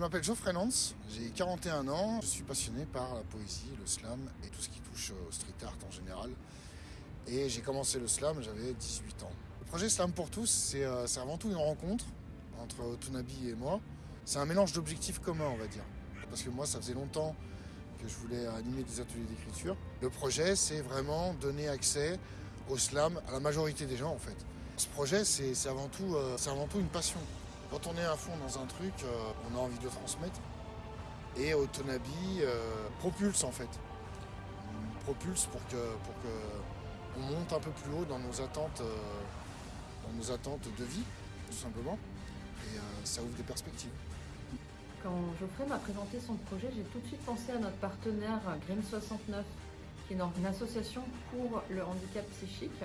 m'appelle Geoffrey Nance, j'ai 41 ans, je suis passionné par la poésie, le slam et tout ce qui touche au street art en général. Et j'ai commencé le slam, j'avais 18 ans. Le projet Slam pour tous, euh, c'est avant tout une rencontre entre Otunabi et moi. C'est un mélange d'objectifs communs, on va dire. Parce que moi, ça faisait longtemps que je voulais animer des ateliers d'écriture. Le projet, c'est vraiment donner accès au slam à la majorité des gens, en fait. Ce projet, c'est avant, euh, avant tout une passion. Quand on est à fond dans un truc, euh, on a envie de le transmettre. Et Otonabi propulse, en fait. Propulse pour que, pour que on monte un peu plus haut dans nos attentes, euh, dans nos attentes de vie, tout simplement. Et euh, ça ouvre des perspectives. Quand Geoffrey m'a présenté son projet, j'ai tout de suite pensé à notre partenaire Grim 69, qui est une association pour le handicap psychique.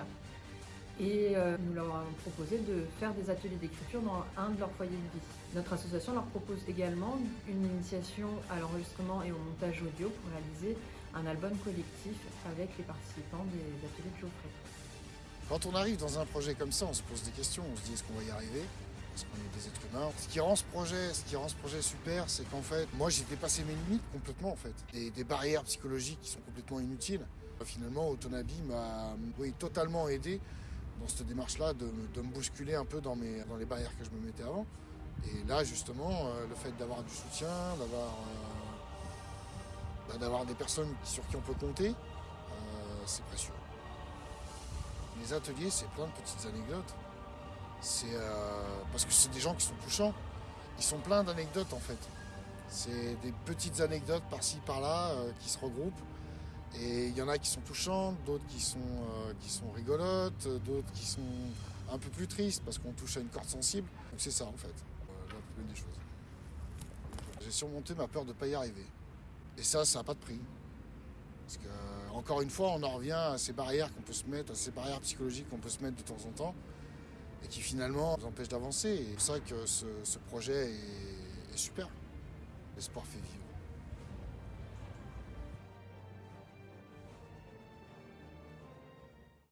Et euh, nous leur avons proposé de faire des ateliers d'écriture dans un de leurs foyers de vie. Notre association leur propose également une initiation à l'enregistrement et au montage audio pour réaliser un album collectif avec les participants des ateliers de Geoffrey. Quand on arrive dans un projet comme ça, on se pose des questions, on se dit est-ce qu'on va y arriver? Parce qu'on est des êtres humains? Ce qui rend ce projet, ce qui rend ce projet super, c'est qu'en fait, moi j'ai dépassé mes limites complètement en fait. Des, barrières psychologiques qui sont complètement inutiles. Finalement, Autonabi m'a totalement aidé dans cette démarche-là de, me bousculer un peu dans, les barrières que je me mettais avant. Et là, justement, euh, le fait d'avoir du soutien, d'avoir euh, bah, d'avoir des personnes sur qui on peut compter, euh, c'est précieux. Les ateliers, c'est plein de petites anecdotes. C'est parce que c'est des gens qui sont touchants. Ils sont pleins d'anecdotes en fait. C'est des petites anecdotes par-ci par-là qui se regroupent. Et il y en a qui sont touchantes, d'autres qui sont, qui sont rigolotes, d'autres qui sont un peu plus tristes parce qu'on touche à une corde sensible. Donc c'est ça en fait, la plus belle des choses. J'ai surmonté ma peur de ne pas y arriver. Et ça, ça n'a pas de prix. Parce que, encore une fois, on en revient à ces barrières qu'on peut se mettre, à ces barrières psychologiques qu'on peut se mettre de temps en temps, et qui finalement nous empêchent d'avancer. Et c'est ça que ce, projet est, est super. L'espoir fait vivre.